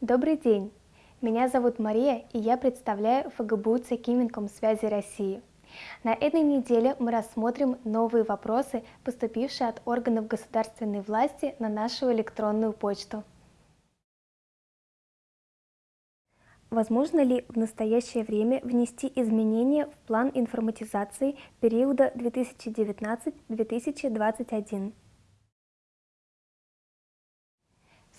Добрый день! Меня зовут Мария, и я представляю ФГБУ ЦК связи России. На этой неделе мы рассмотрим новые вопросы, поступившие от органов государственной власти на нашу электронную почту. Возможно ли в настоящее время внести изменения в план информатизации периода 2019-2021?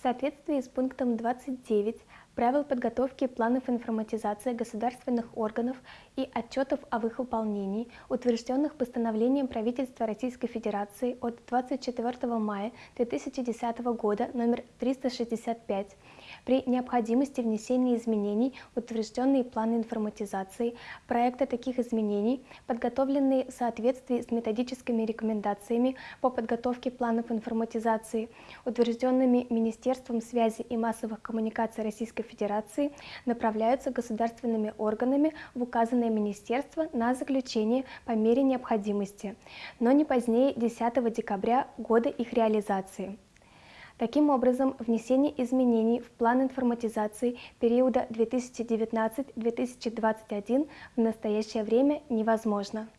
Соответствии с пунктом 29 правил подготовки планов информатизации государственных органов и отчетов об их выполнении, утвержденных постановлением правительства Российской Федерации от 24 мая 2010 года номер 365, при необходимости внесения изменений в утвержденные планы информатизации, проекты таких изменений, подготовленные в соответствии с методическими рекомендациями по подготовке планов информатизации, утвержденными Министерством связи и массовых коммуникаций Российской Федерации, направляются государственными органами в указанное министерство на заключение по мере необходимости, но не позднее 10 декабря года их реализации. Таким образом, внесение изменений в план информатизации периода 2019-2021 в настоящее время невозможно.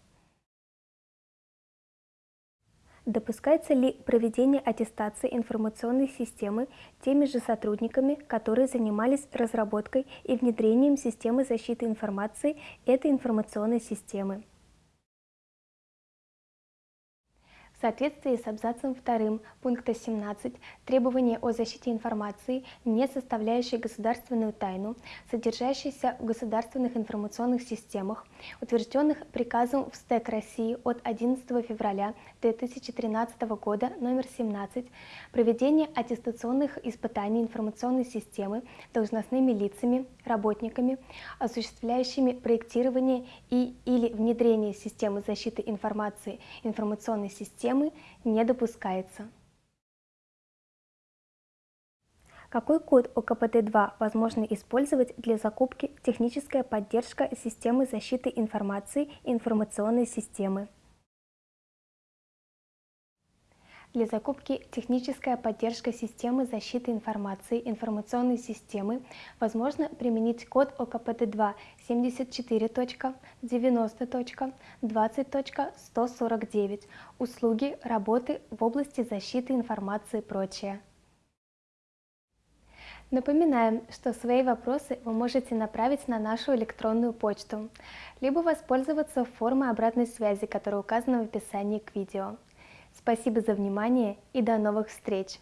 Допускается ли проведение аттестации информационной системы теми же сотрудниками, которые занимались разработкой и внедрением системы защиты информации этой информационной системы? Соответствии с абзацем 2 пункта 17 требования о защите информации, не составляющей государственную тайну, содержащейся в государственных информационных системах, утвержденных приказом в СТЭК России от 11 февраля 2013 года номер 17, проведение аттестационных испытаний информационной системы должностными лицами, работниками, осуществляющими проектирование и или внедрение системы защиты информации информационной системы системы не допускается. Какой код ОКПТ-2 возможно использовать для закупки техническая поддержка системы защиты информации и информационной системы? Для закупки техническая поддержка системы защиты информации информационной системы возможно применить код ОКПТ-2 74.90.20.149 услуги, работы в области защиты информации и прочее. Напоминаем, что свои вопросы вы можете направить на нашу электронную почту, либо воспользоваться формой обратной связи, которая указана в описании к видео. Спасибо за внимание и до новых встреч!